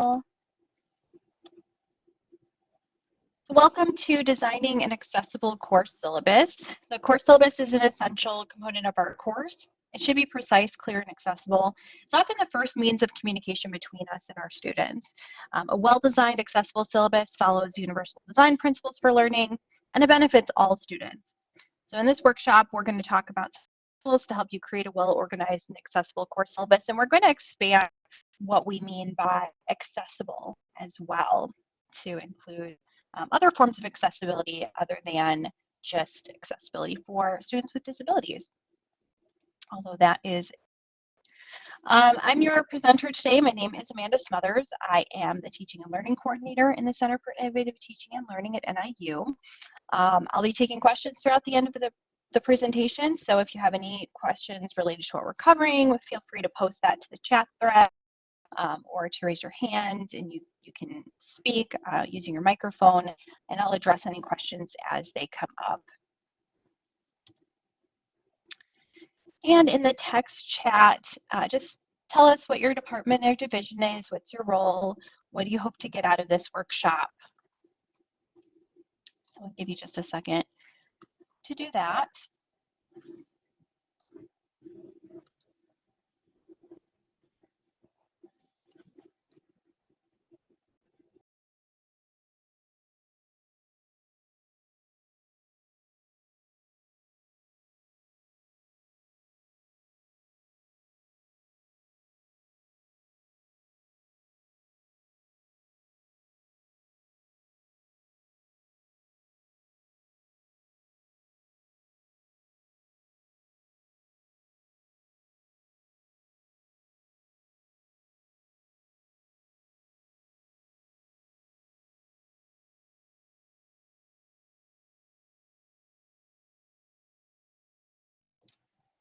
So welcome to Designing an Accessible Course Syllabus. The course syllabus is an essential component of our course. It should be precise, clear, and accessible. It's often the first means of communication between us and our students. Um, a well-designed accessible syllabus follows universal design principles for learning, and it benefits all students. So in this workshop, we're going to talk about tools to help you create a well-organized and accessible course syllabus, and we're going to expand what we mean by accessible as well to include um, other forms of accessibility other than just accessibility for students with disabilities. Although that is um, I'm your presenter today. My name is Amanda Smothers. I am the Teaching and Learning Coordinator in the Center for Innovative Teaching and Learning at NIU. Um, I'll be taking questions throughout the end of the, the presentation, so if you have any questions related to what we're covering, feel free to post that to the chat thread um, or to raise your hand and you, you can speak uh, using your microphone and I'll address any questions as they come up. And in the text chat, uh, just tell us what your department or division is, what's your role, what do you hope to get out of this workshop? So I'll give you just a second to do that.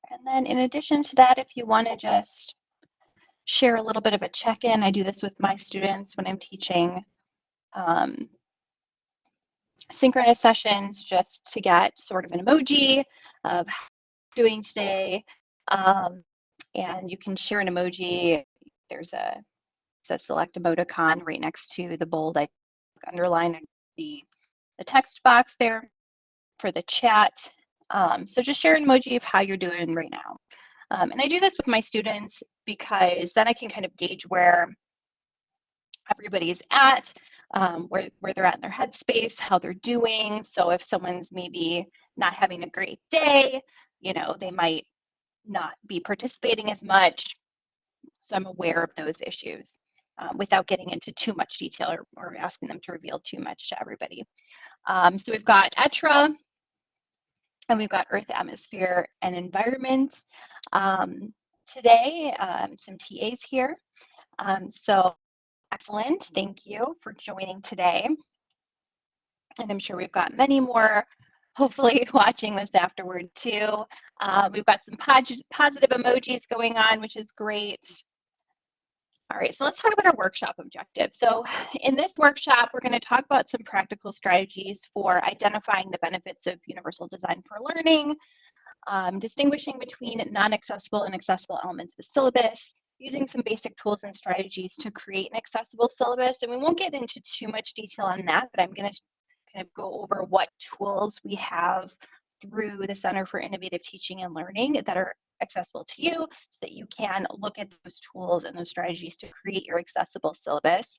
And then in addition to that, if you want to just share a little bit of a check-in, I do this with my students when I'm teaching um, synchronous sessions just to get sort of an emoji of doing today. Um, and you can share an emoji. There's a, a select emoticon right next to the bold I underline the, the text box there for the chat. Um, so just share an emoji of how you're doing right now. Um, and I do this with my students because then I can kind of gauge where everybody's at, um, where, where they're at in their headspace, how they're doing. So if someone's maybe not having a great day, you know, they might not be participating as much. So I'm aware of those issues um, without getting into too much detail or, or, asking them to reveal too much to everybody. Um, so we've got ETRA, and we've got Earth, Atmosphere, and Environment. Um, today, um, some TAs here. Um, so excellent, thank you for joining today. And I'm sure we've got many more hopefully watching this afterward too. Uh, we've got some positive emojis going on, which is great. All right, so let's talk about our workshop objective. So in this workshop, we're going to talk about some practical strategies for identifying the benefits of universal design for learning, um, distinguishing between non-accessible and accessible elements of the syllabus, using some basic tools and strategies to create an accessible syllabus. And we won't get into too much detail on that, but I'm going to kind of go over what tools we have through the Center for Innovative Teaching and Learning that are accessible to you so that you can look at those tools and those strategies to create your accessible syllabus.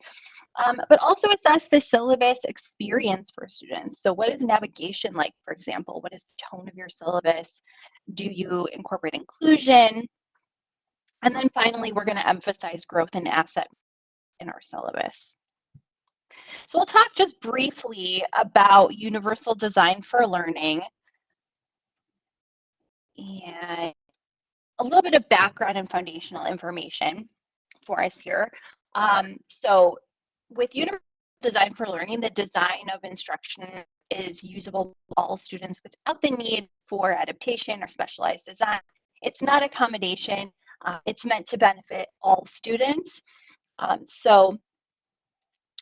Um, but also assess the syllabus experience for students. So what is navigation like, for example? What is the tone of your syllabus? Do you incorporate inclusion? And then finally, we're going to emphasize growth and asset in our syllabus. So we'll talk just briefly about universal design for learning and a little bit of background and foundational information for us here. Um, so with Universal Design for Learning, the design of instruction is usable for all students without the need for adaptation or specialized design. It's not accommodation. Uh, it's meant to benefit all students. Um, so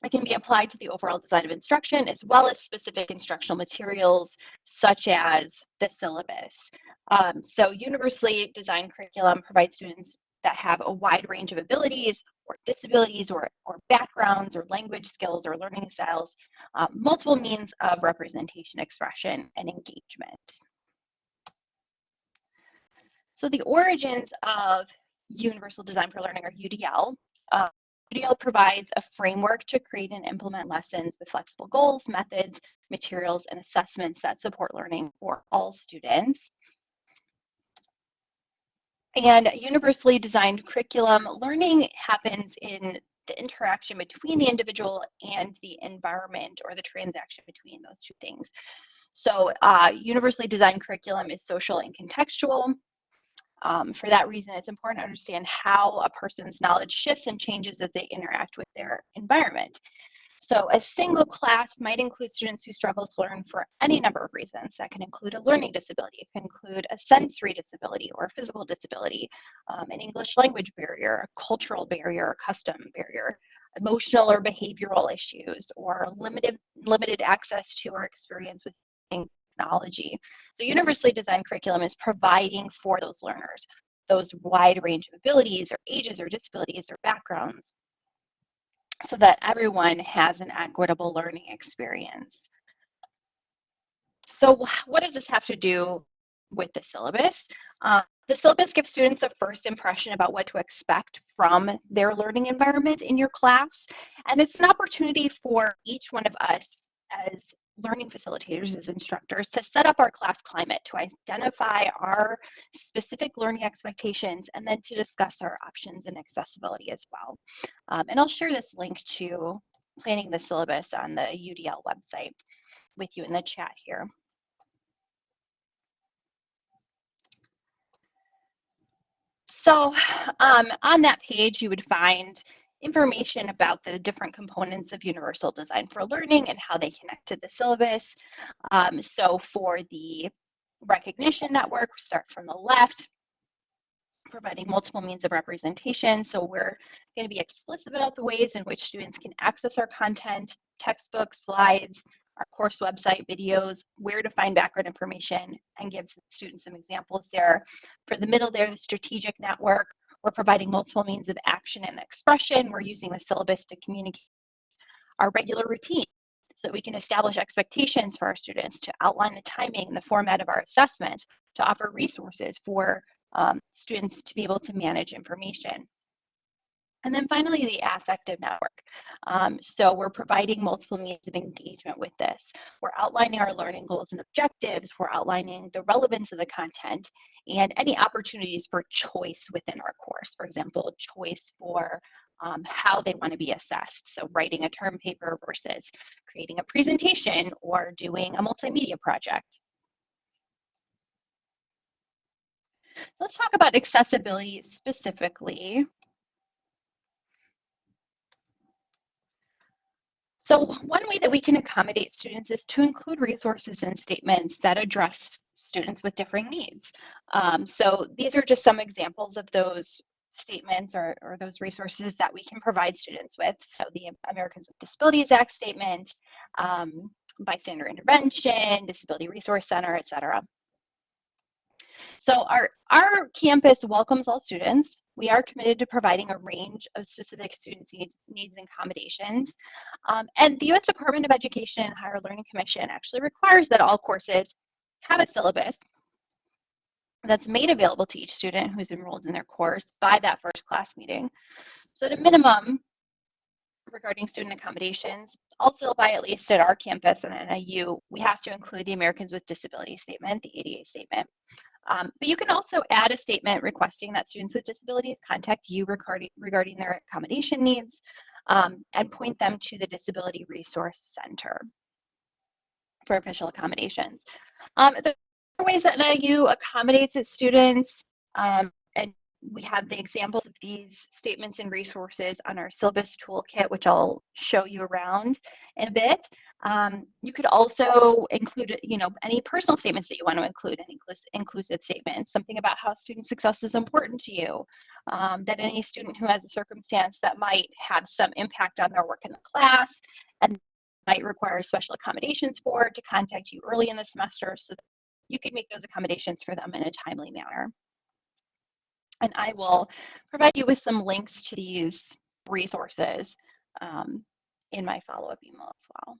it can be applied to the overall design of instruction as well as specific instructional materials such as the syllabus. Um, so universally designed curriculum provides students that have a wide range of abilities or disabilities or, or backgrounds or language skills or learning styles, uh, multiple means of representation, expression, and engagement. So the origins of Universal Design for Learning or UDL. Uh, UDL provides a framework to create and implement lessons with flexible goals, methods, materials, and assessments that support learning for all students. And universally designed curriculum learning happens in the interaction between the individual and the environment or the transaction between those two things. So uh, universally designed curriculum is social and contextual. Um, for that reason, it's important to understand how a person's knowledge shifts and changes as they interact with their environment. So a single class might include students who struggle to learn for any number of reasons. That can include a learning disability, it can include a sensory disability or a physical disability, um, an English language barrier, a cultural barrier, a custom barrier, emotional or behavioral issues, or limited, limited access to or experience with technology. So universally designed curriculum is providing for those learners those wide range of abilities or ages or disabilities or backgrounds so that everyone has an equitable learning experience. So what does this have to do with the syllabus? Uh, the syllabus gives students a first impression about what to expect from their learning environment in your class. And it's an opportunity for each one of us as learning facilitators as instructors to set up our class climate, to identify our specific learning expectations, and then to discuss our options and accessibility as well. Um, and I'll share this link to planning the syllabus on the UDL website with you in the chat here. So um, on that page, you would find information about the different components of Universal Design for Learning and how they connect to the syllabus. Um, so for the recognition network, start from the left, providing multiple means of representation. So we're going to be explicit about the ways in which students can access our content, textbooks, slides, our course website, videos, where to find background information, and give students some examples there. For the middle there, the strategic network, we're providing multiple means of action and expression. We're using the syllabus to communicate our regular routine so that we can establish expectations for our students, to outline the timing and the format of our assessments, to offer resources for um, students to be able to manage information. And then finally, the affective network. Um, so we're providing multiple means of engagement with this. We're outlining our learning goals and objectives. We're outlining the relevance of the content and any opportunities for choice within our course. For example, choice for um, how they want to be assessed. So writing a term paper versus creating a presentation or doing a multimedia project. So let's talk about accessibility specifically. So one way that we can accommodate students is to include resources and statements that address students with differing needs. Um, so these are just some examples of those statements or, or those resources that we can provide students with. So the Americans with Disabilities Act statement, um, bystander intervention, disability resource center, et cetera. So our, our campus welcomes all students. We are committed to providing a range of specific students' needs, needs and accommodations. Um, and the U.S. Department of Education and Higher Learning Commission actually requires that all courses have a syllabus that's made available to each student who's enrolled in their course by that first class meeting. So at a minimum, regarding student accommodations, also by at least at our campus and NIU, we have to include the Americans with Disabilities statement, the ADA statement. Um, but you can also add a statement requesting that students with disabilities contact you regarding, their accommodation needs um, and point them to the Disability Resource Center for official accommodations. Um, the ways that NIU accommodates its students, um, and we have the examples of these statements and resources on our syllabus toolkit, which I'll show you around in a bit. Um, you could also include, you know, any personal statements that you want to include, an inclusive statement, something about how student success is important to you, um, that any student who has a circumstance that might have some impact on their work in the class and might require special accommodations for to contact you early in the semester so that you can make those accommodations for them in a timely manner. And I will provide you with some links to these resources um, in my follow-up email as well.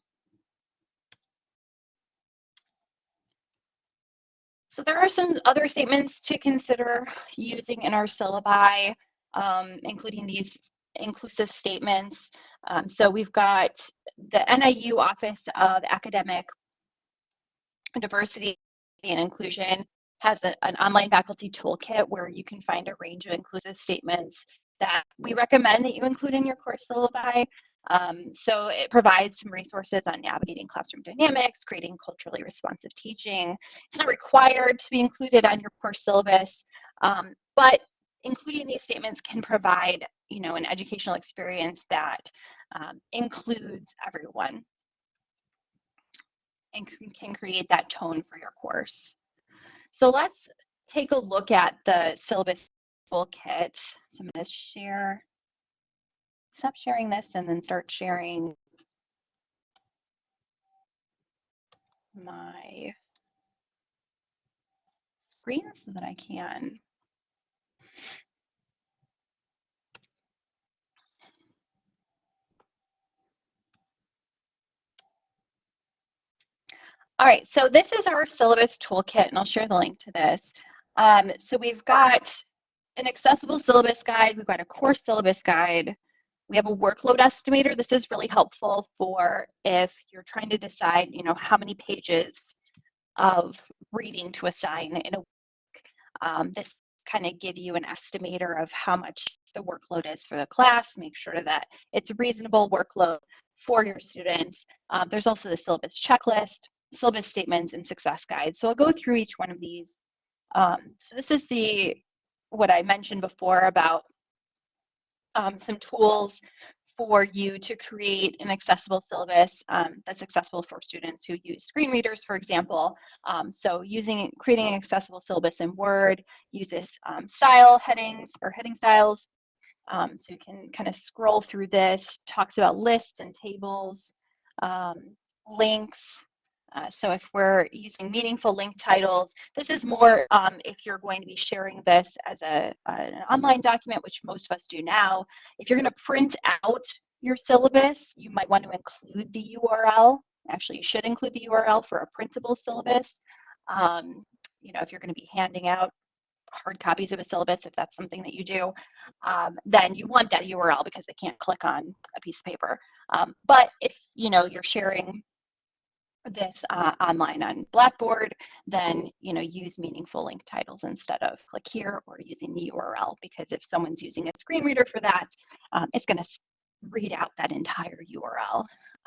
So there are some other statements to consider using in our syllabi, um, including these inclusive statements. Um, so we've got the NIU Office of Academic Diversity and Inclusion has a, an online faculty toolkit where you can find a range of inclusive statements that we recommend that you include in your course syllabi. Um, so it provides some resources on navigating classroom dynamics, creating culturally responsive teaching. It's not required to be included on your course syllabus, um, but including these statements can provide, you know, an educational experience that um, includes everyone and can create that tone for your course. So let's take a look at the syllabus toolkit. So I'm going to share, stop sharing this and then start sharing my screen so that I can All right, so this is our syllabus toolkit, and I'll share the link to this. Um, so we've got an accessible syllabus guide, we've got a course syllabus guide, we have a workload estimator. This is really helpful for if you're trying to decide, you know, how many pages of reading to assign in a week. Um, this kind of give you an estimator of how much the workload is for the class, make sure that it's a reasonable workload for your students. Um, there's also the syllabus checklist, syllabus statements and success guides. So I'll go through each one of these. Um, so this is the what I mentioned before about um, some tools for you to create an accessible syllabus um, that's accessible for students who use screen readers, for example. Um, so using creating an accessible syllabus in Word uses um, style headings or heading styles. Um, so you can kind of scroll through this, talks about lists and tables, links, uh, so if we're using meaningful link titles, this is more um, if you're going to be sharing this as a, an online document, which most of us do now. If you're going to print out your syllabus, you might want to include the URL. Actually, you should include the URL for a printable syllabus. Um, you know, if you're going to be handing out hard copies of a syllabus, if that's something that you do, um, then you want that URL because they can't click on a piece of paper. Um, but if you know you're sharing this uh, online on Blackboard, then you know use meaningful link titles instead of click here or using the URL because if someone's using a screen reader for that, um, it's going to read out that entire URL,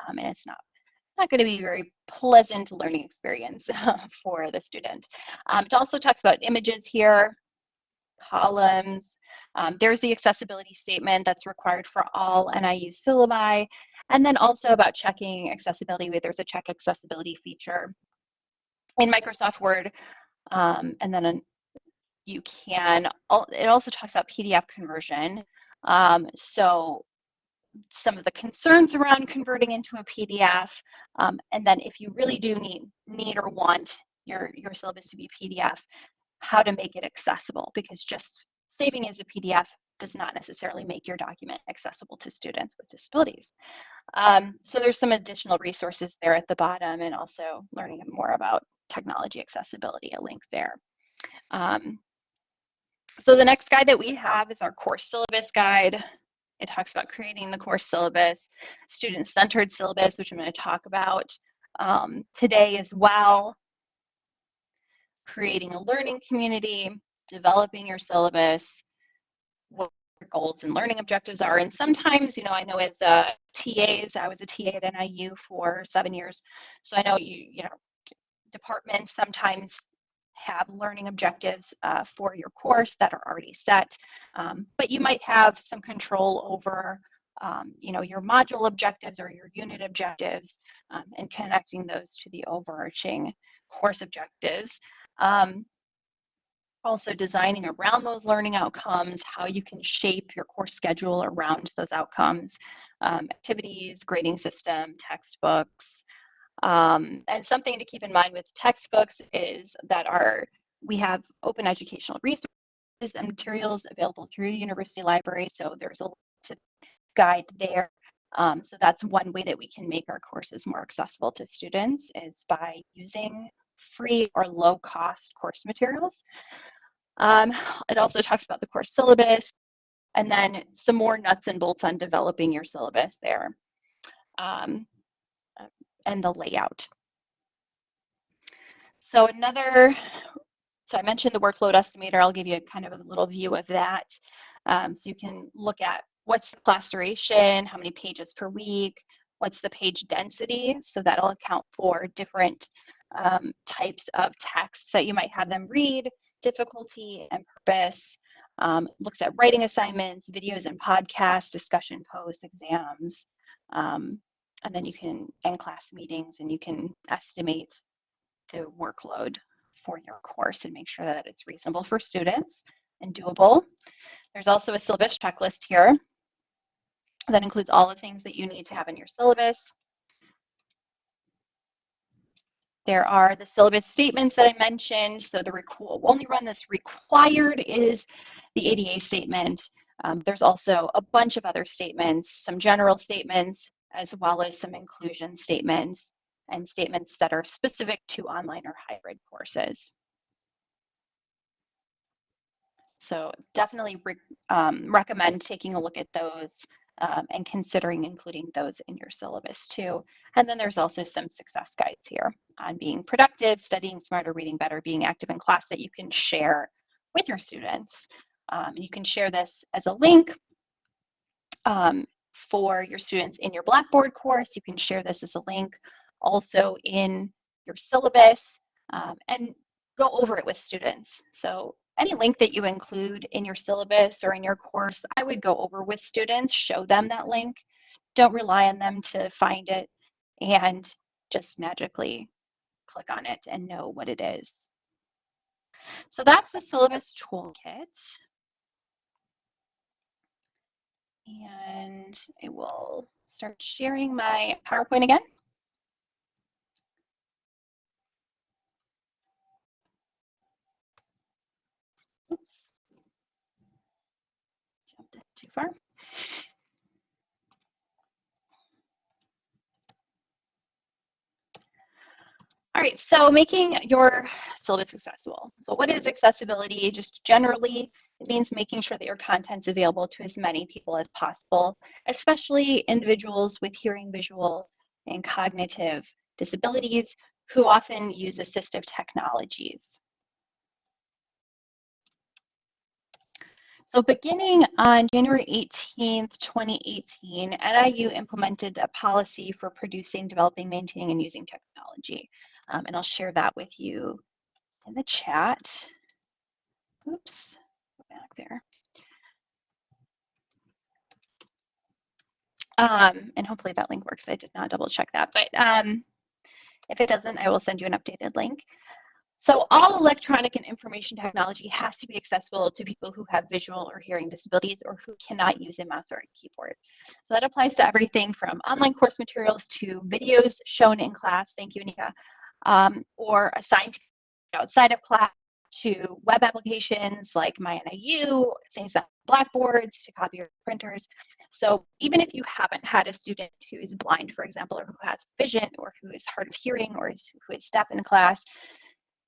um, and it's not not going to be a very pleasant learning experience for the student. Um, it also talks about images here, columns. Um, there's the accessibility statement that's required for all NIU syllabi. And then also about checking accessibility, there's a check accessibility feature in Microsoft Word. Um, and then you can, it also talks about PDF conversion. Um, so some of the concerns around converting into a PDF. Um, and then if you really do need, need or want your, your syllabus to be PDF, how to make it accessible because just saving as a PDF does not necessarily make your document accessible to students with disabilities. Um, so there's some additional resources there at the bottom and also learning more about technology accessibility, a link there. Um, so the next guide that we have is our course syllabus guide. It talks about creating the course syllabus, student-centered syllabus, which I'm going to talk about um, today as well, creating a learning community, developing your syllabus, what your goals and learning objectives are. And sometimes, you know, I know as uh, TAs, I was a TA at NIU for seven years. So I know you, you know, departments sometimes have learning objectives uh, for your course that are already set, um, but you might have some control over um, you know, your module objectives or your unit objectives um, and connecting those to the overarching course objectives. Um, also designing around those learning outcomes, how you can shape your course schedule around those outcomes, um, activities, grading system, textbooks. Um, and something to keep in mind with textbooks is that our we have open educational resources and materials available through the university library. So there's a to guide there. Um, so that's one way that we can make our courses more accessible to students is by using free or low cost course materials. Um, it also talks about the course syllabus and then some more nuts and bolts on developing your syllabus there um, and the layout. So another, so I mentioned the workload estimator. I'll give you a kind of a little view of that. Um, so you can look at what's the class duration, how many pages per week, what's the page density. So that'll account for different um, types of texts that you might have them read, difficulty and purpose, um, looks at writing assignments, videos and podcasts, discussion posts, exams, um, and then you can end class meetings and you can estimate the workload for your course and make sure that it's reasonable for students and doable. There's also a syllabus checklist here that includes all the things that you need to have in your syllabus. There are the syllabus statements that I mentioned. So the only run that's required is the ADA statement. Um, there's also a bunch of other statements, some general statements, as well as some inclusion statements and statements that are specific to online or hybrid courses. So definitely re um, recommend taking a look at those um, and considering including those in your syllabus too. And then there's also some success guides here on being productive, studying smarter, reading better, being active in class that you can share with your students. Um, you can share this as a link um, for your students in your Blackboard course. You can share this as a link also in your syllabus um, and go over it with students. So any link that you include in your syllabus or in your course, I would go over with students, show them that link. Don't rely on them to find it and just magically click on it and know what it is. So that's the syllabus toolkit. And I will start sharing my PowerPoint again. Oops. Jumped it too far. All right, so making your syllabus accessible. So what is accessibility? Just generally, it means making sure that your content's available to as many people as possible, especially individuals with hearing, visual, and cognitive disabilities who often use assistive technologies. So beginning on January 18th, 2018, NIU implemented a policy for producing, developing, maintaining, and using technology. Um, and I'll share that with you in the chat. Oops, back there. Um, and hopefully that link works. I did not double check that, but um, if it doesn't, I will send you an updated link. So all electronic and information technology has to be accessible to people who have visual or hearing disabilities or who cannot use a mouse or a keyboard. So that applies to everything from online course materials to videos shown in class, thank you, Nika, um, or assigned outside of class to web applications like MyNIU, things like blackboards, to copier printers. So even if you haven't had a student who is blind, for example, or who has vision, or who is hard of hearing, or who is deaf in class,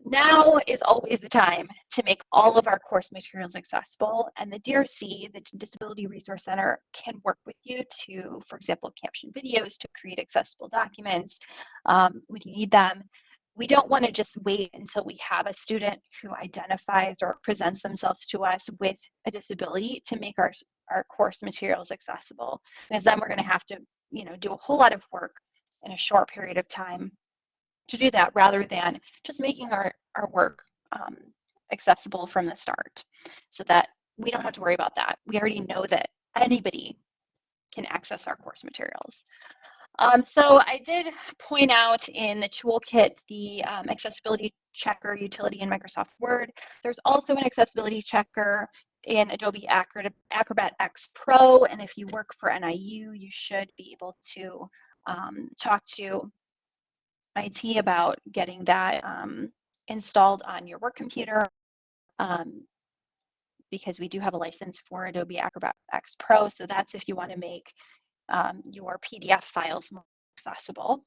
now is always the time to make all of our course materials accessible and the DRC, the Disability Resource Center, can work with you to, for example, caption videos to create accessible documents um, when you need them. We don't want to just wait until we have a student who identifies or presents themselves to us with a disability to make our, our course materials accessible because then we're going to have to you know, do a whole lot of work in a short period of time to do that rather than just making our, our work um, accessible from the start so that we don't have to worry about that. We already know that anybody can access our course materials. Um, so I did point out in the toolkit the um, accessibility checker utility in Microsoft Word. There's also an accessibility checker in Adobe Acrobat X Pro, and if you work for NIU, you should be able to um, talk to IT about getting that um, installed on your work computer. Um, because we do have a license for Adobe Acrobat X Pro. So that's if you want to make um, your PDF files more accessible.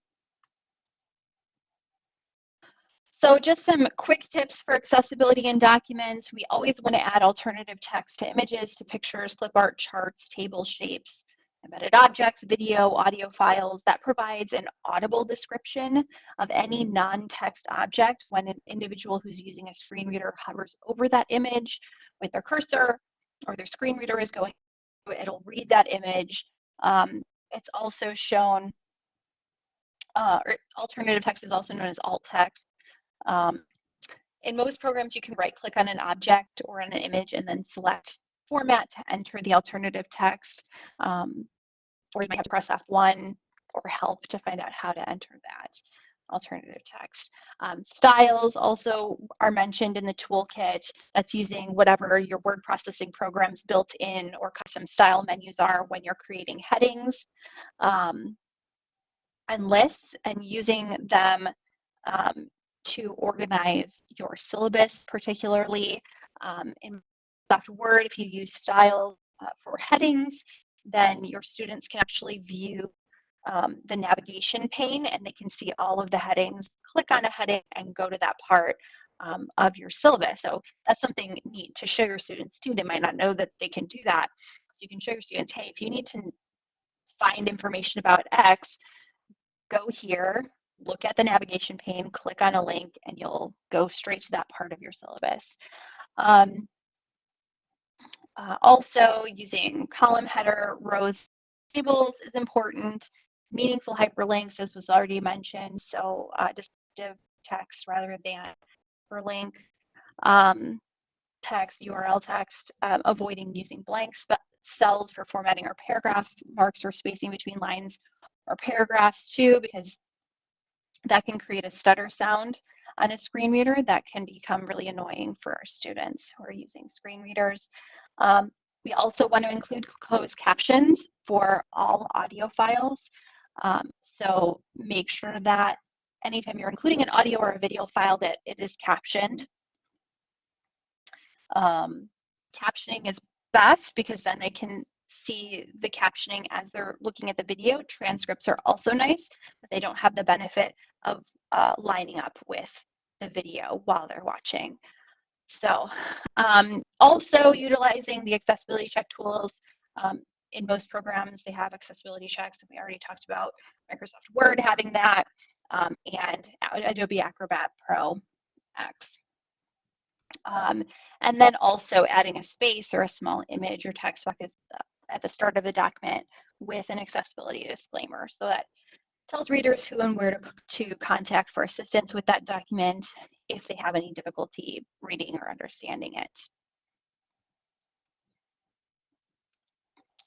So just some quick tips for accessibility in documents. We always want to add alternative text to images, to pictures, clip art, charts, table shapes, embedded objects, video, audio files. That provides an audible description of any non-text object when an individual who's using a screen reader hovers over that image with their cursor or their screen reader is going, it'll read that image. Um, it's also shown, uh, alternative text is also known as alt text. Um, in most programs, you can right click on an object or on an image and then select format to enter the alternative text. Um, or you might have to press F1 or help to find out how to enter that alternative text. Um, styles also are mentioned in the toolkit. That's using whatever your word processing programs built in or custom style menus are when you're creating headings um, and lists and using them um, to organize your syllabus, particularly um, in Microsoft Word. If you use style uh, for headings, then your students can actually view um, the navigation pane and they can see all of the headings, click on a heading and go to that part um, of your syllabus. So that's something neat to show your students too. They might not know that they can do that. So you can show your students, hey, if you need to find information about X, go here, look at the navigation pane, click on a link, and you'll go straight to that part of your syllabus. Um, uh, also, using column header, rows, tables is important. Meaningful hyperlinks, as was already mentioned, so uh, descriptive text rather than hyperlink. Um, text, URL text, um, avoiding using blank cells for formatting or paragraph marks or spacing between lines or paragraphs too, because that can create a stutter sound on a screen reader that can become really annoying for our students who are using screen readers. Um, we also want to include closed captions for all audio files. Um, so make sure that anytime you're including an audio or a video file that it is captioned. Um, captioning is best because then they can see the captioning as they're looking at the video. Transcripts are also nice, but they don't have the benefit of uh, lining up with the video while they're watching. So um, also utilizing the accessibility check tools. Um, in most programs, they have accessibility checks, and we already talked about Microsoft Word having that, um, and Adobe Acrobat Pro X. Um, and then also adding a space or a small image or text bucket at the start of the document with an accessibility disclaimer so that tells readers who and where to, to contact for assistance with that document if they have any difficulty reading or understanding it.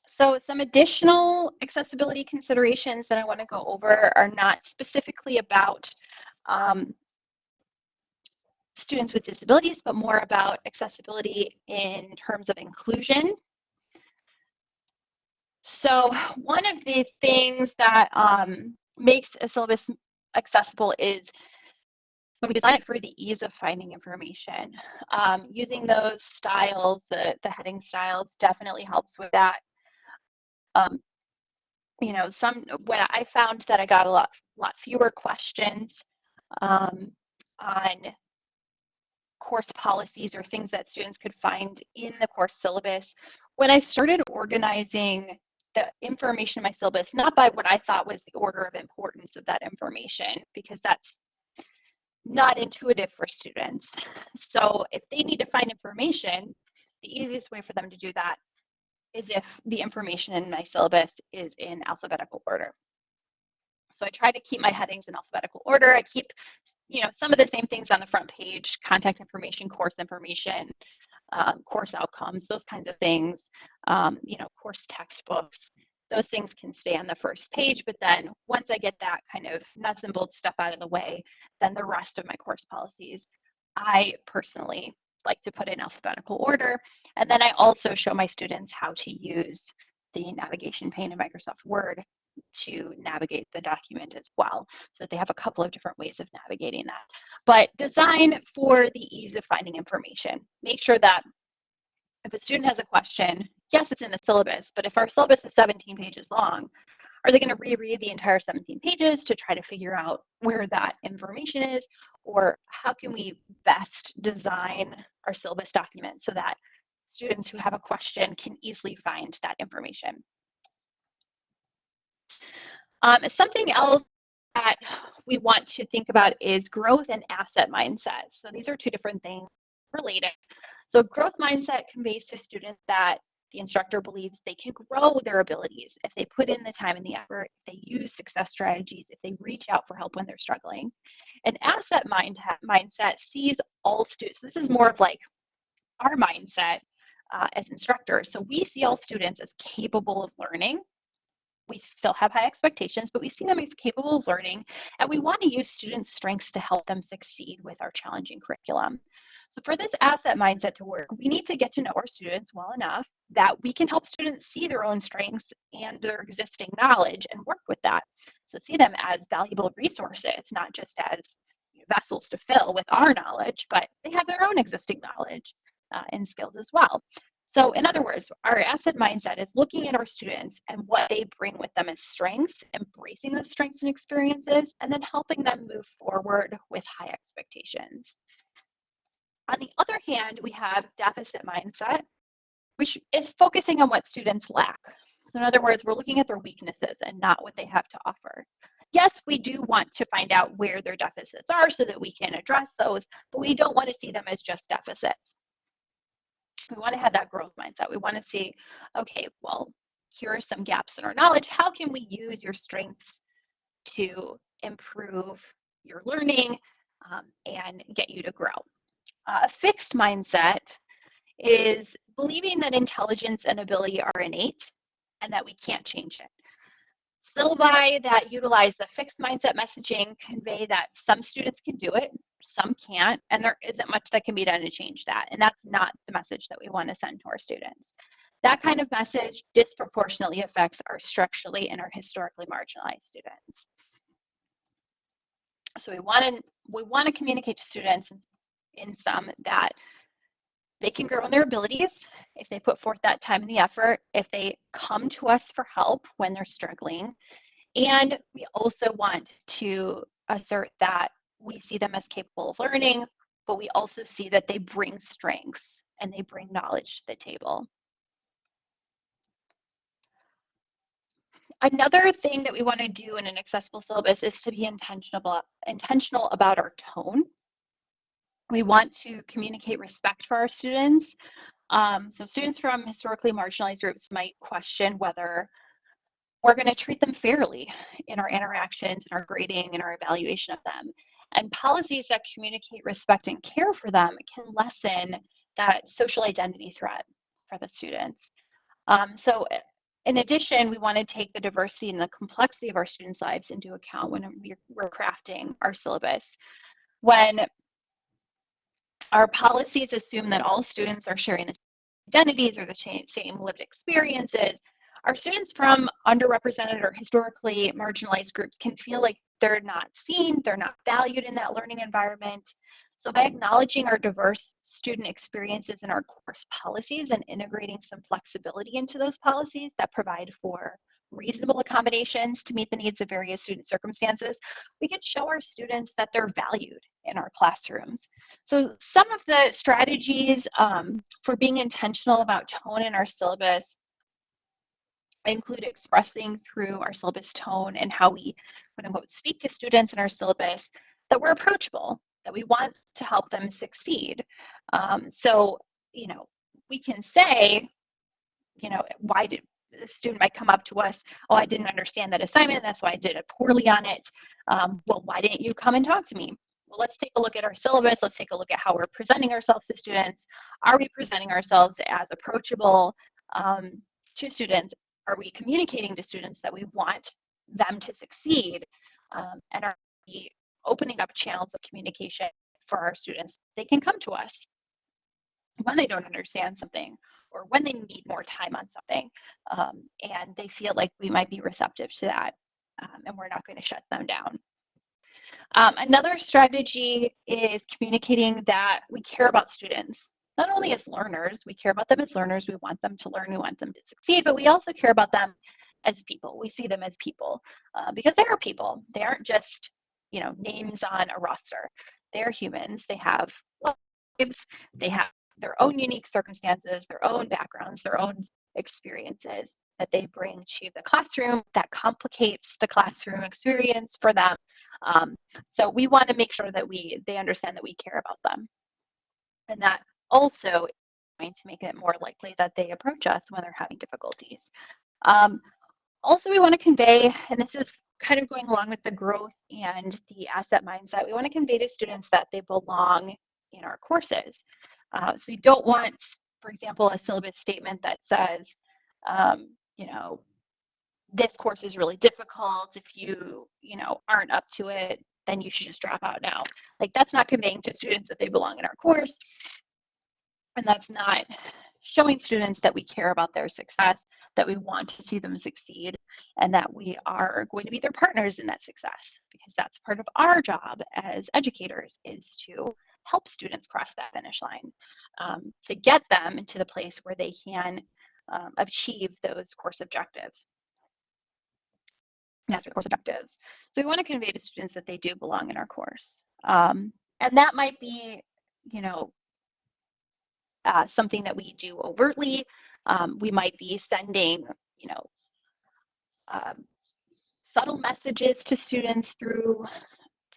So some additional accessibility considerations that I want to go over are not specifically about um, students with disabilities, but more about accessibility in terms of inclusion so one of the things that um, makes a syllabus accessible is when we design it for the ease of finding information. Um, using those styles, the, the heading styles definitely helps with that. Um, you know, some when I found that I got a lot, lot fewer questions um, on course policies or things that students could find in the course syllabus. When I started organizing the information in my syllabus, not by what I thought was the order of importance of that information, because that's not intuitive for students. So if they need to find information, the easiest way for them to do that is if the information in my syllabus is in alphabetical order. So I try to keep my headings in alphabetical order. I keep, you know, some of the same things on the front page, contact information, course information, um, course outcomes, those kinds of things, um, you know, course textbooks. Those things can stay on the first page, but then once I get that kind of nuts and bolts stuff out of the way, then the rest of my course policies, I personally like to put in alphabetical order. And then I also show my students how to use the navigation pane in Microsoft Word to navigate the document as well. So they have a couple of different ways of navigating that. But design for the ease of finding information. Make sure that if a student has a question, yes, it's in the syllabus, but if our syllabus is 17 pages long, are they going to reread the entire 17 pages to try to figure out where that information is? Or how can we best design our syllabus document so that students who have a question can easily find that information? Um, something else that we want to think about is growth and asset mindset. So these are two different things related. So growth mindset conveys to students that the instructor believes they can grow their abilities if they put in the time and the effort, if they use success strategies, if they reach out for help when they're struggling. An asset mind mindset sees all students. This is more of like our mindset uh, as instructors. So we see all students as capable of learning. We still have high expectations, but we see them as capable of learning, and we want to use students' strengths to help them succeed with our challenging curriculum. So for this asset mindset to work, we need to get to know our students well enough that we can help students see their own strengths and their existing knowledge and work with that. So see them as valuable resources, not just as vessels to fill with our knowledge, but they have their own existing knowledge uh, and skills as well. So in other words, our asset mindset is looking at our students and what they bring with them as strengths, embracing those strengths and experiences, and then helping them move forward with high expectations. On the other hand, we have deficit mindset, which is focusing on what students lack. So in other words, we're looking at their weaknesses and not what they have to offer. Yes, we do want to find out where their deficits are so that we can address those, but we don't want to see them as just deficits. We want to have that growth mindset. We want to see, okay, well, here are some gaps in our knowledge. How can we use your strengths to improve your learning um, and get you to grow? Uh, a fixed mindset is believing that intelligence and ability are innate and that we can't change it. Syllabi that utilize the fixed mindset messaging convey that some students can do it, some can't, and there isn't much that can be done to change that. And that's not the message that we want to send to our students. That kind of message disproportionately affects our structurally and our historically marginalized students. So we want to we want to communicate to students in some that they can grow in their abilities if they put forth that time and the effort, if they come to us for help when they're struggling. And we also want to assert that we see them as capable of learning, but we also see that they bring strengths and they bring knowledge to the table. Another thing that we want to do in an accessible syllabus is to be intentional, intentional about our tone we want to communicate respect for our students. Um, so students from historically marginalized groups might question whether we're going to treat them fairly in our interactions, in our grading, and our evaluation of them. And policies that communicate respect and care for them can lessen that social identity threat for the students. Um, so in addition, we want to take the diversity and the complexity of our students' lives into account when we're crafting our syllabus. When our policies assume that all students are sharing the same identities or the same lived experiences. Our students from underrepresented or historically marginalized groups can feel like they're not seen, they're not valued in that learning environment. So by acknowledging our diverse student experiences in our course policies and integrating some flexibility into those policies that provide for reasonable accommodations to meet the needs of various student circumstances, we can show our students that they're valued in our classrooms. So some of the strategies um, for being intentional about tone in our syllabus include expressing through our syllabus tone and how we quote unquote speak to students in our syllabus that we're approachable, that we want to help them succeed. Um, so, you know, we can say, you know, why did the student might come up to us, oh, I didn't understand that assignment, that's why I did it poorly on it. Um, well, why didn't you come and talk to me? Well, let's take a look at our syllabus. Let's take a look at how we're presenting ourselves to students. Are we presenting ourselves as approachable um, to students? Are we communicating to students that we want them to succeed? Um, and are we opening up channels of communication for our students? They can come to us when they don't understand something or when they need more time on something um, and they feel like we might be receptive to that um, and we're not going to shut them down. Um, another strategy is communicating that we care about students, not only as learners, we care about them as learners, we want them to learn, we want them to succeed, but we also care about them as people. We see them as people uh, because they are people. They aren't just, you know, names on a roster. They're humans. They have lives. They have their own unique circumstances, their own backgrounds, their own experiences that they bring to the classroom that complicates the classroom experience for them. Um, so we want to make sure that we they understand that we care about them. And that also is going to make it more likely that they approach us when they're having difficulties. Um, also, we want to convey, and this is kind of going along with the growth and the asset mindset, we want to convey to students that they belong in our courses. Uh, so you don't want, for example, a syllabus statement that says, um, you know, this course is really difficult. If you, you know, aren't up to it, then you should just drop out now. Like that's not conveying to students that they belong in our course. And that's not showing students that we care about their success, that we want to see them succeed, and that we are going to be their partners in that success, because that's part of our job as educators is to help students cross that finish line, um, to get them into the place where they can um, achieve those course objectives. Master course objectives. So we want to convey to students that they do belong in our course. Um, and that might be, you know, uh, something that we do overtly. Um, we might be sending, you know, um, subtle messages to students through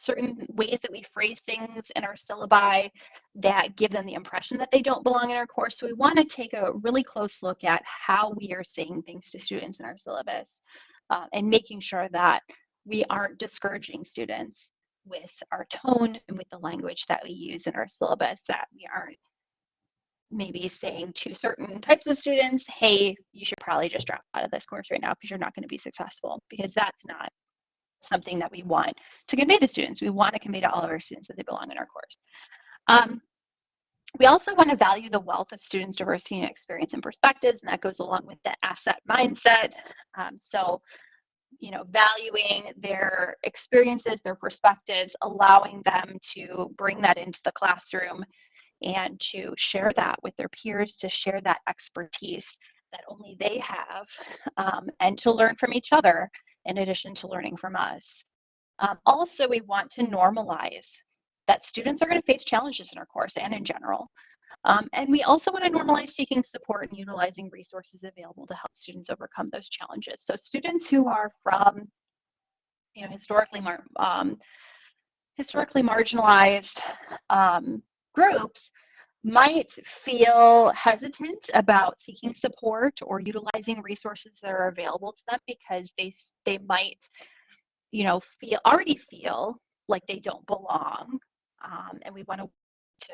certain ways that we phrase things in our syllabi that give them the impression that they don't belong in our course. So we want to take a really close look at how we are saying things to students in our syllabus uh, and making sure that we aren't discouraging students with our tone and with the language that we use in our syllabus, that we aren't maybe saying to certain types of students, hey, you should probably just drop out of this course right now because you're not going to be successful, because that's not something that we want to convey to students. We want to convey to all of our students that they belong in our course. Um, we also want to value the wealth of students' diversity and experience and perspectives, and that goes along with the asset mindset. Um, so, you know, valuing their experiences, their perspectives, allowing them to bring that into the classroom and to share that with their peers, to share that expertise that only they have, um, and to learn from each other in addition to learning from us. Um, also, we want to normalize that students are going to face challenges in our course and in general. Um, and we also want to normalize seeking support and utilizing resources available to help students overcome those challenges. So students who are from, you know, historically, mar um, historically marginalized um, groups might feel hesitant about seeking support or utilizing resources that are available to them because they they might you know feel already feel like they don't belong um, and we want to, to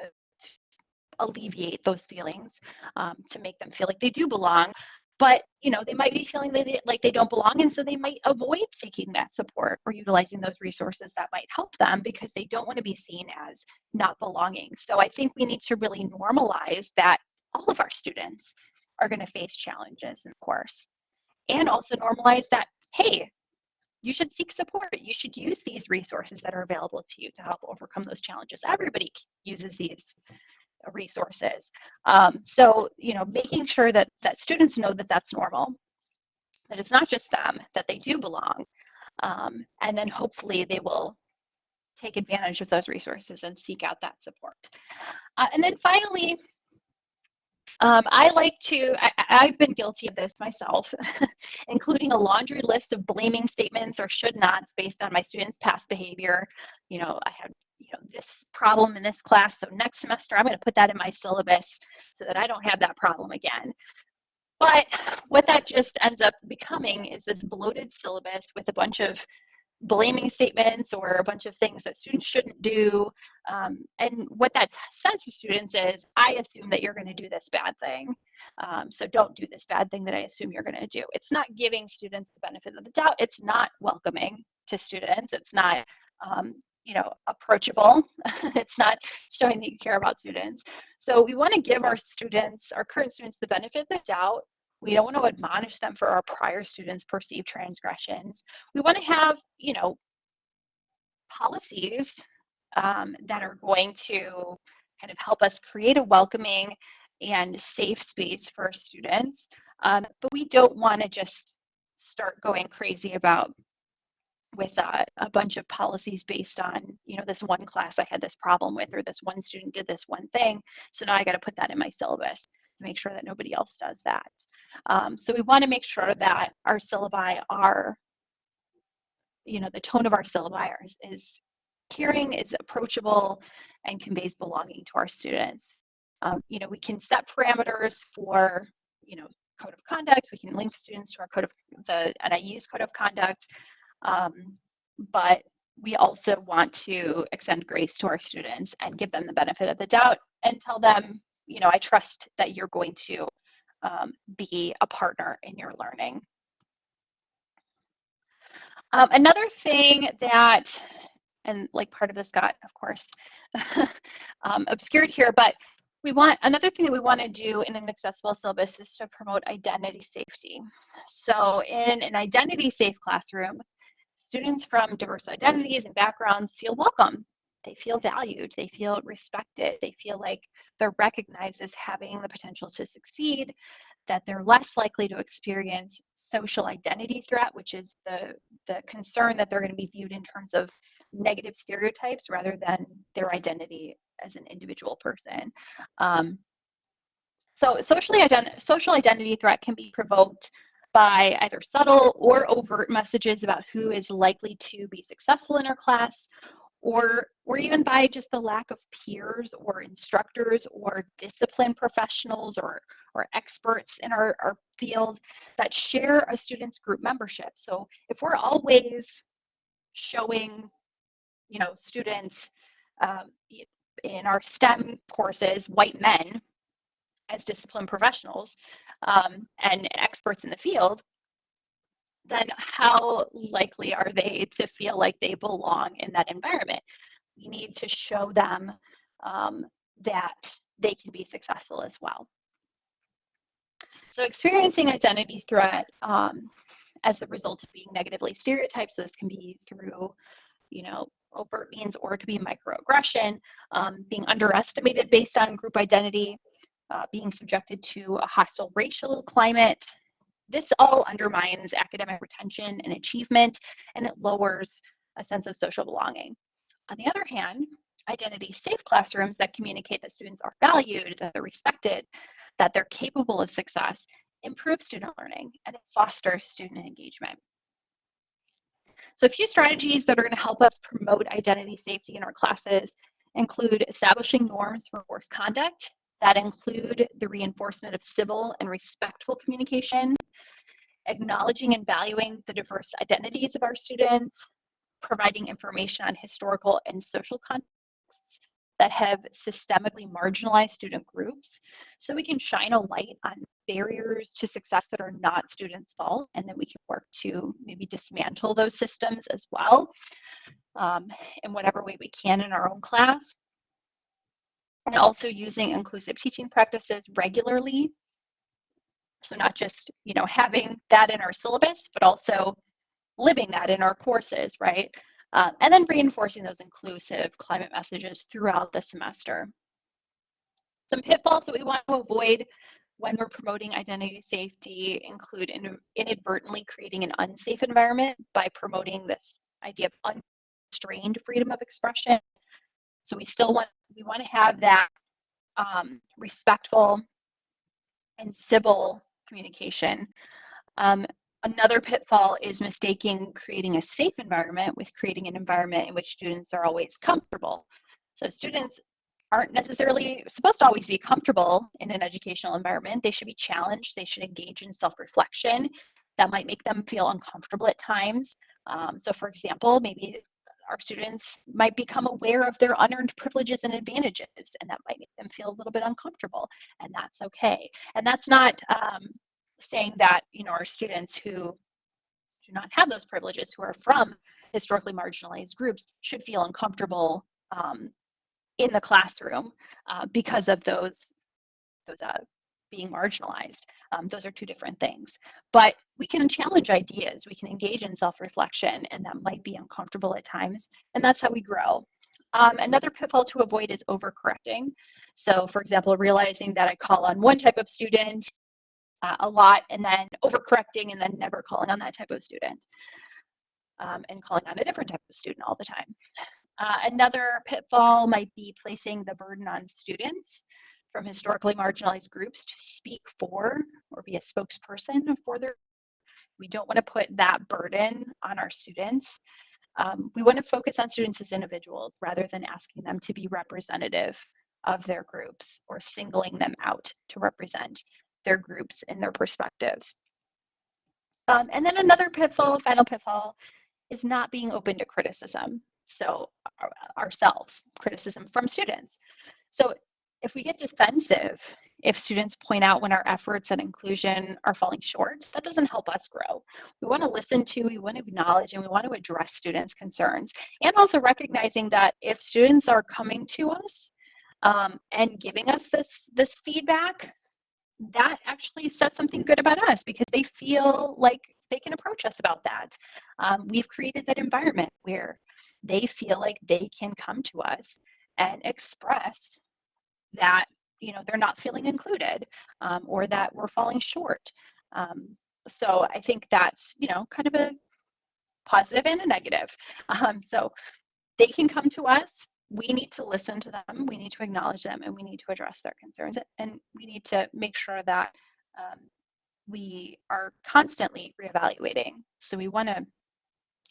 alleviate those feelings um, to make them feel like they do belong but you know they might be feeling like they don't belong and so they might avoid seeking that support or utilizing those resources that might help them because they don't want to be seen as not belonging. So i think we need to really normalize that all of our students are going to face challenges in the course. And also normalize that hey you should seek support. You should use these resources that are available to you to help overcome those challenges. Everybody uses these resources. Um, so, you know, making sure that, that students know that that's normal, that it's not just them, that they do belong. Um, and then hopefully they will take advantage of those resources and seek out that support. Uh, and then finally, um, I like to, I, have been guilty of this myself, including a laundry list of blaming statements or should nots based on my students' past behavior. You know, I had you know this problem in this class so next semester i'm going to put that in my syllabus so that i don't have that problem again but what that just ends up becoming is this bloated syllabus with a bunch of blaming statements or a bunch of things that students shouldn't do. Um, and what that says to students is, I assume that you're going to do this bad thing. Um, so don't do this bad thing that I assume you're going to do. It's not giving students the benefit of the doubt. It's not welcoming to students. It's not um, you know, approachable. it's not showing that you care about students. So we want to give our students, our current students, the benefit of the doubt. We don't want to admonish them for our prior students' perceived transgressions. We want to have, you know, policies um, that are going to kind of help us create a welcoming and safe space for students. Um, but we don't want to just start going crazy about with uh, a bunch of policies based on, you know, this one class I had this problem with, or this one student did this one thing. So now I got to put that in my syllabus to make sure that nobody else does that. Um, so we want to make sure that our syllabi are, you know, the tone of our syllabi is, is caring, is approachable, and conveys belonging to our students. Um, you know, we can set parameters for, you know, code of conduct. We can link students to our code of the NIU's code of conduct. Um, but we also want to extend grace to our students and give them the benefit of the doubt and tell them, you know, I trust that you're going to um, be a partner in your learning. Um, another thing that, and like part of this got, of course, um, obscured here, but we want another thing that we want to do in an accessible syllabus is to promote identity safety. So in an identity safe classroom, students from diverse identities and backgrounds feel welcome. They feel valued, they feel respected, they feel like they're recognized as having the potential to succeed, that they're less likely to experience social identity threat, which is the, the concern that they're going to be viewed in terms of negative stereotypes rather than their identity as an individual person. Um, so socially ident social identity threat can be provoked by either subtle or overt messages about who is likely to be successful in our class, or, or even by just the lack of peers or instructors or discipline professionals or, or experts in our, our field that share a student's group membership. So if we're always showing, you know, students um, in our STEM courses, white men as discipline professionals um, and experts in the field, then how likely are they to feel like they belong in that environment? We need to show them um, that they can be successful as well. So experiencing identity threat um, as a result of being negatively stereotyped, so this can be through, you know, overt means or it could be microaggression, um, being underestimated based on group identity, uh, being subjected to a hostile racial climate, this all undermines academic retention and achievement, and it lowers a sense of social belonging. On the other hand, identity safe classrooms that communicate that students are valued, that they're respected, that they're capable of success, improve student learning and foster student engagement. So a few strategies that are going to help us promote identity safety in our classes include establishing norms for course conduct that include the reinforcement of civil and respectful communication, acknowledging and valuing the diverse identities of our students, providing information on historical and social contexts that have systemically marginalized student groups so we can shine a light on barriers to success that are not students' fault and then we can work to maybe dismantle those systems as well um, in whatever way we can in our own class and also using inclusive teaching practices regularly. So not just, you know, having that in our syllabus, but also living that in our courses, right? Uh, and then reinforcing those inclusive climate messages throughout the semester. Some pitfalls that we want to avoid when we're promoting identity safety include inadvertently creating an unsafe environment by promoting this idea of unrestrained freedom of expression so we still want we want to have that um, respectful and civil communication. Um, another pitfall is mistaking creating a safe environment with creating an environment in which students are always comfortable. So students aren't necessarily supposed to always be comfortable in an educational environment. They should be challenged. They should engage in self-reflection. That might make them feel uncomfortable at times. Um, so for example, maybe our students might become aware of their unearned privileges and advantages, and that might make them feel a little bit uncomfortable, and that's okay. And that's not um, saying that you know our students who do not have those privileges, who are from historically marginalized groups, should feel uncomfortable um, in the classroom uh, because of those those uh, being marginalized. Um, those are two different things. But we can challenge ideas, we can engage in self reflection, and that might be uncomfortable at times. And that's how we grow. Um, another pitfall to avoid is overcorrecting. So for example, realizing that I call on one type of student uh, a lot and then overcorrecting and then never calling on that type of student um, and calling on a different type of student all the time. Uh, another pitfall might be placing the burden on students from historically marginalized groups to speak for or be a spokesperson for their. We don't want to put that burden on our students. Um, we want to focus on students as individuals rather than asking them to be representative of their groups or singling them out to represent their groups and their perspectives. Um, and then another pitfall, final pitfall, is not being open to criticism. So our, ourselves, criticism from students. So if we get defensive, if students point out when our efforts at inclusion are falling short, that doesn't help us grow. We want to listen to, we want to acknowledge, and we want to address students' concerns. And also recognizing that if students are coming to us um, and giving us this, this feedback, that actually says something good about us because they feel like they can approach us about that. Um, we've created that environment where they feel like they can come to us and express that you know they're not feeling included um, or that we're falling short. Um, so I think that's you know kind of a positive and a negative. Um, so they can come to us we need to listen to them, we need to acknowledge them, and we need to address their concerns. And we need to make sure that um, we are constantly reevaluating. So we want to,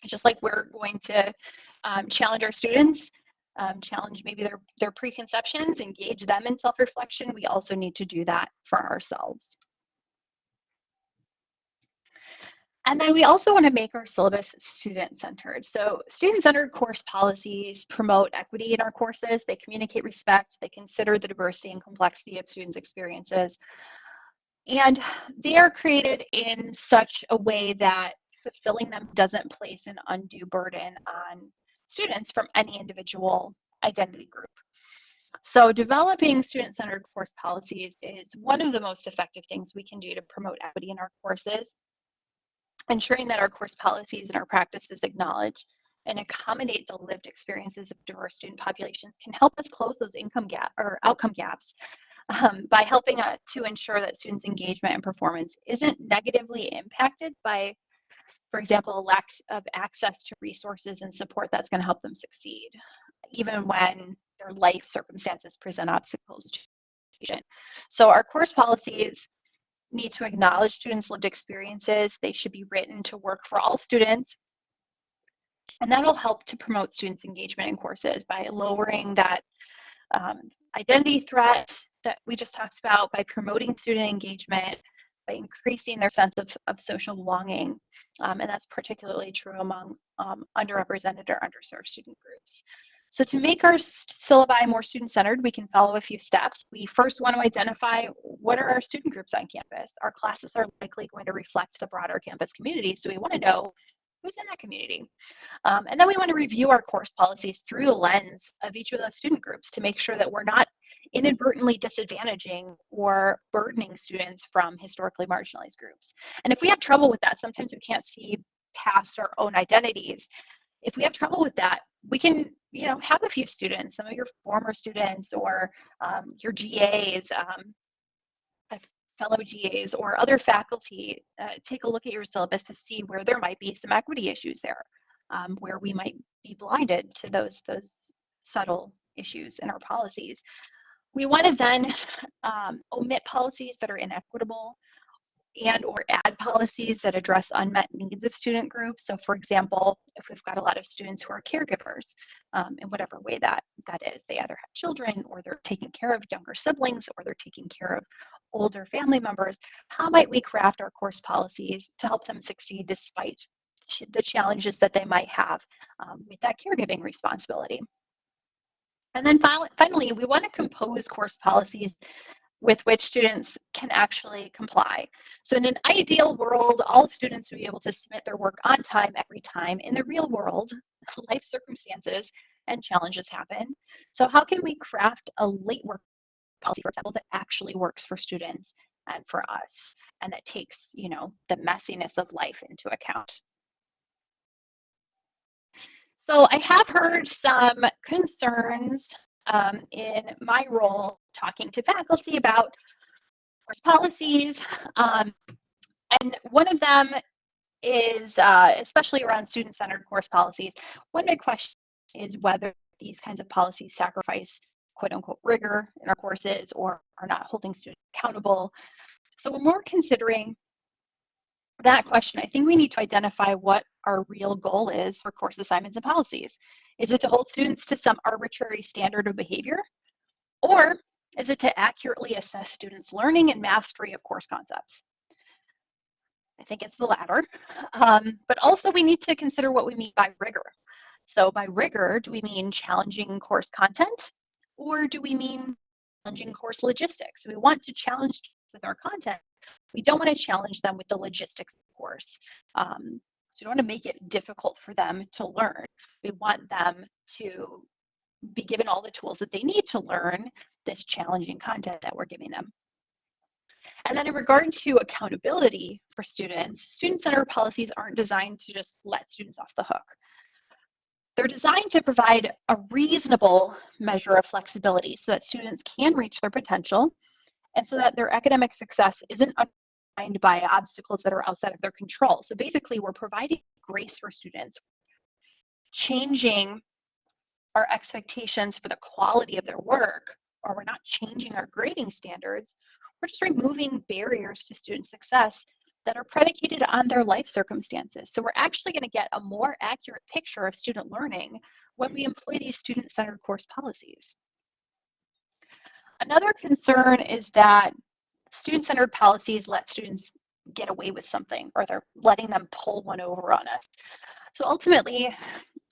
just like we're going to um, challenge our students, um, challenge maybe their, their preconceptions, engage them in self-reflection, we also need to do that for ourselves. And then we also want to make our syllabus student-centered. So student-centered course policies promote equity in our courses. They communicate respect. They consider the diversity and complexity of students' experiences. And they are created in such a way that fulfilling them doesn't place an undue burden on students from any individual identity group. So developing student-centered course policies is one of the most effective things we can do to promote equity in our courses ensuring that our course policies and our practices acknowledge and accommodate the lived experiences of diverse student populations can help us close those income gap or outcome gaps um, by helping uh, to ensure that students' engagement and performance isn't negatively impacted by, for example, a lack of access to resources and support that's going to help them succeed, even when their life circumstances present obstacles to education. So our course policies need to acknowledge students' lived experiences. They should be written to work for all students. And that'll help to promote students' engagement in courses by lowering that um, identity threat that we just talked about, by promoting student engagement, by increasing their sense of, of social belonging. Um, and that's particularly true among um, underrepresented or underserved student groups. So to make our syllabi more student-centered, we can follow a few steps. We first want to identify what are our student groups on campus. Our classes are likely going to reflect the broader campus community, so we want to know who's in that community. Um, and then we want to review our course policies through the lens of each of those student groups to make sure that we're not inadvertently disadvantaging or burdening students from historically marginalized groups. And if we have trouble with that, sometimes we can't see past our own identities. If we have trouble with that, we can you know have a few students some of your former students or um, your GAs um, fellow GAs or other faculty uh, take a look at your syllabus to see where there might be some equity issues there um, where we might be blinded to those those subtle issues in our policies we want to then um, omit policies that are inequitable and or add policies that address unmet needs of student groups. So for example, if we've got a lot of students who are caregivers, um, in whatever way that, that is, they either have children or they're taking care of younger siblings or they're taking care of older family members, how might we craft our course policies to help them succeed despite the challenges that they might have um, with that caregiving responsibility? And then finally, we want to compose course policies with which students can actually comply. So in an ideal world, all students would be able to submit their work on time every time. In the real world, life circumstances and challenges happen. So how can we craft a late work policy, for example, that actually works for students and for us, and that takes, you know, the messiness of life into account? So I have heard some concerns um, in my role talking to faculty about course policies. Um, and one of them is, uh, especially around student-centered course policies, one big question is whether these kinds of policies sacrifice quote unquote rigor in our courses or are not holding students accountable. So when we're more considering that question, I think we need to identify what our real goal is for course assignments and policies. Is it to hold students to some arbitrary standard of behavior? Or is it to accurately assess students' learning and mastery of course concepts? I think it's the latter. Um, but also we need to consider what we mean by rigor. So by rigor, do we mean challenging course content or do we mean challenging course logistics? We want to challenge with our content. We don't want to challenge them with the logistics of course. Um, so we don't want to make it difficult for them to learn. We want them to be given all the tools that they need to learn this challenging content that we're giving them. And then in regard to accountability for students, student-centered policies aren't designed to just let students off the hook. They're designed to provide a reasonable measure of flexibility so that students can reach their potential and so that their academic success isn't undermined by obstacles that are outside of their control. So basically, we're providing grace for students, changing our expectations for the quality of their work, or we're not changing our grading standards, we're just removing barriers to student success that are predicated on their life circumstances. So we're actually going to get a more accurate picture of student learning when we employ these student-centered course policies. Another concern is that student-centered policies let students get away with something or they're letting them pull one over on us. So ultimately,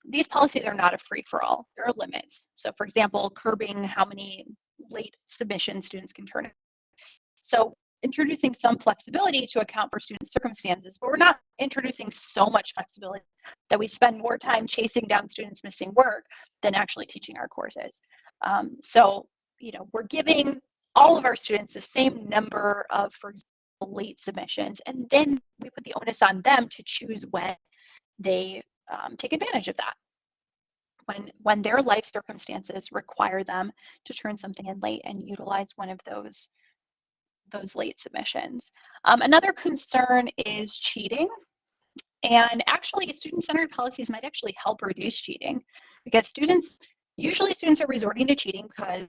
these policies are not a free-for-all. There are limits. So for example, curbing how many late submission students can turn in. So introducing some flexibility to account for student circumstances, but we're not introducing so much flexibility that we spend more time chasing down students missing work than actually teaching our courses. Um, so, you know, we're giving all of our students the same number of, for example, late submissions, and then we put the onus on them to choose when they um, take advantage of that. When, when their life circumstances require them to turn something in late and utilize one of those those late submissions. Um, another concern is cheating. And actually, student-centered policies might actually help reduce cheating because students, usually students are resorting to cheating because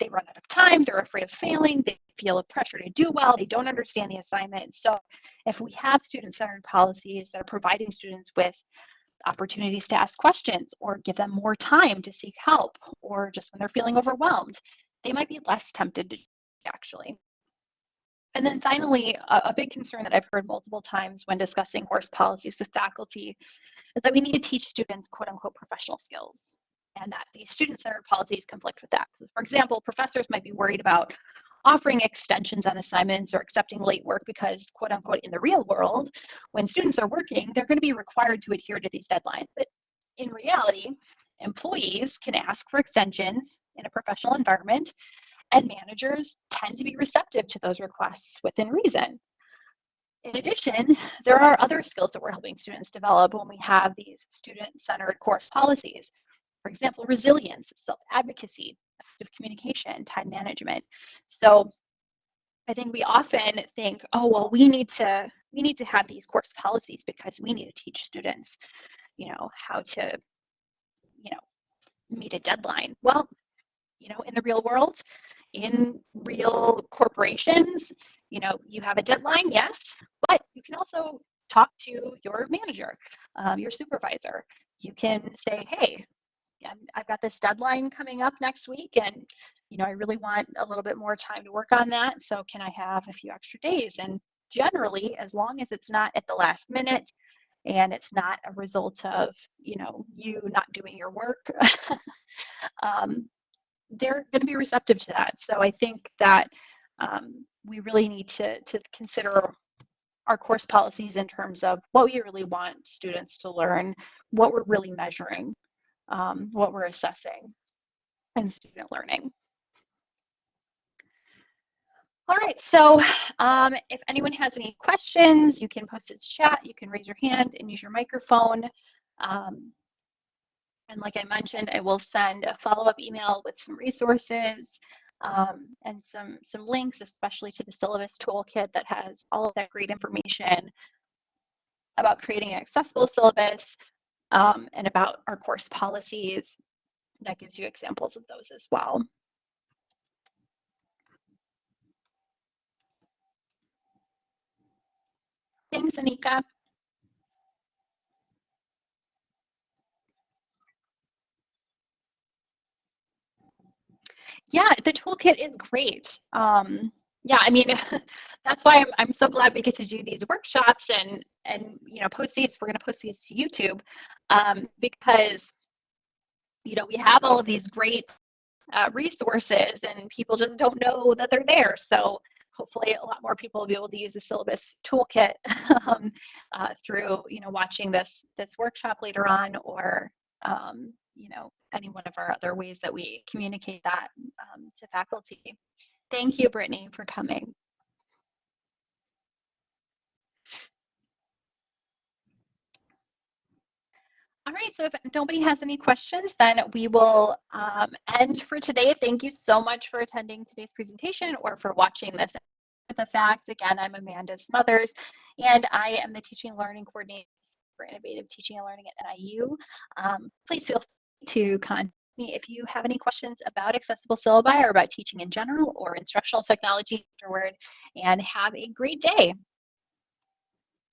they run out of time, they're afraid of failing, they feel a pressure to do well, they don't understand the assignment. So if we have student-centered policies that are providing students with opportunities to ask questions or give them more time to seek help or just when they're feeling overwhelmed, they might be less tempted to actually. And then finally, a, a, big concern that I've heard multiple times when discussing course policies with faculty is that we need to teach students quote unquote professional skills and that these student-centered policies conflict with that. For example, professors might be worried about offering extensions on assignments or accepting late work because quote unquote in the real world, when students are working, they're gonna be required to adhere to these deadlines. But in reality, employees can ask for extensions in a professional environment and managers tend to be receptive to those requests within reason. In addition, there are other skills that we're helping students develop when we have these student-centered course policies. For example, resilience, self-advocacy, effective communication, time management. So I think we often think, oh, well, we need to we need to have these course policies because we need to teach students, you know, how to, you know, meet a deadline. Well, you know, in the real world, in real corporations, you know, you have a deadline, yes, but you can also talk to your manager, um, your supervisor. You can say, hey, I've got this deadline coming up next week and you know, I really want a little bit more time to work on that. So can I have a few extra days? And generally, as long as it's not at the last minute and it's not a result of, you know, you not doing your work, um, they're going to be receptive to that. So I think that um, we really need to, to consider our course policies in terms of what we really want students to learn, what we're really measuring, um, what we're assessing in student learning. All right, so um, if anyone has any questions, you can post it chat, you can raise your hand and use your microphone. Um, And like I mentioned, I will send a follow-up email with some resources um, and some, some links, especially to the syllabus toolkit that has all of that great information about creating an accessible syllabus um, and about our course policies. That gives you examples of those as well. Thanks, Anika. Yeah, the toolkit is great. Um, yeah, I mean, that's why I'm, I'm so glad we get to do these workshops and, and you know, post these. We're going to post these to YouTube um, because, you know, we have all of these great uh, resources and people just don't know that they're there. So hopefully a lot more people will be able to use the syllabus toolkit um, uh, through, you know, watching this, this workshop later on or, um, you know, any one of our other ways that we communicate that um, to faculty. Thank you, Brittany, for coming. All right, so if nobody has any questions, then we will um, end for today. Thank you so much for attending today's presentation or for watching this. The fact, again, I'm Amanda Smothers, and I am the Teaching and Learning Coordinator for Innovative Teaching and Learning at NIU. Um, please feel free to contact me if you have any questions about accessible syllabi or about teaching in general or instructional technology afterward, and have a great day.